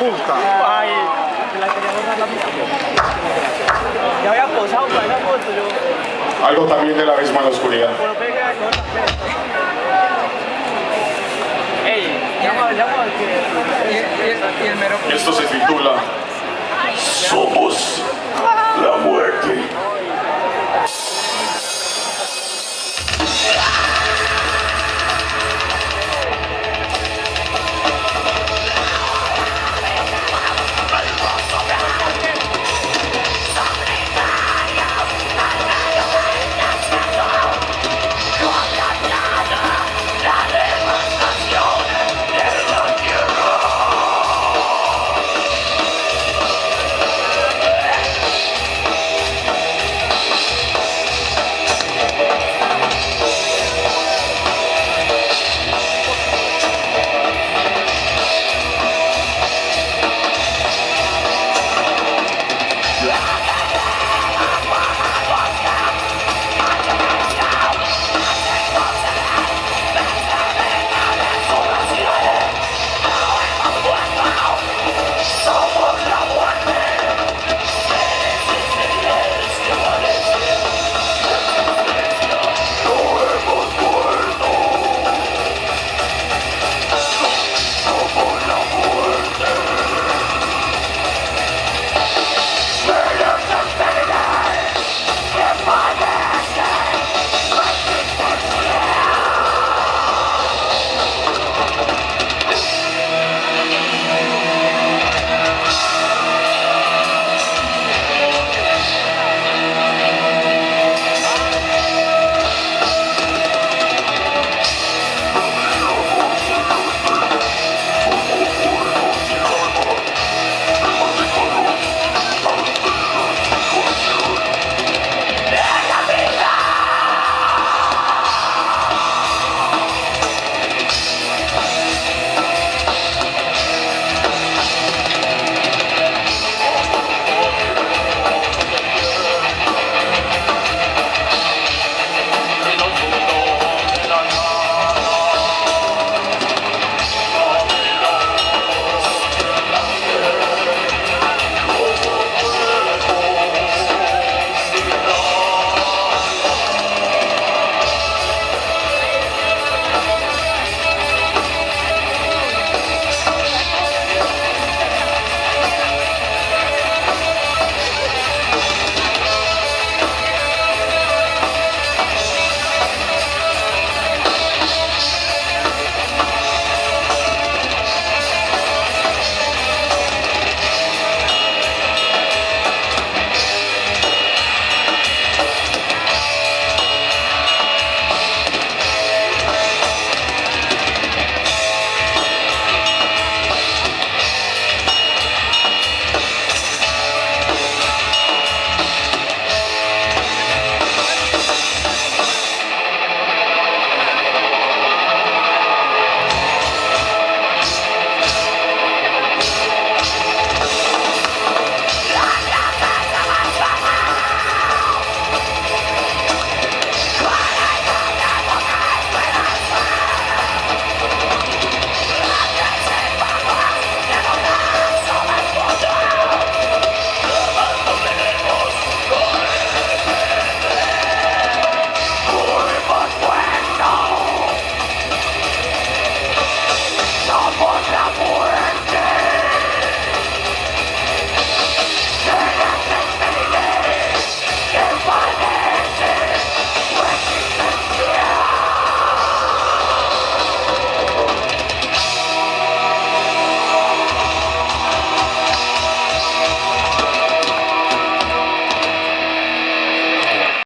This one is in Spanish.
puta. Ay, la quería borrar la mía. Ya había posado para esa foto, yo. Algo también de la misma en la oscuridad. Pero pegué. Ey, llama, llama al que. Y, y- y el mero Y esto se titula Somos la muerte.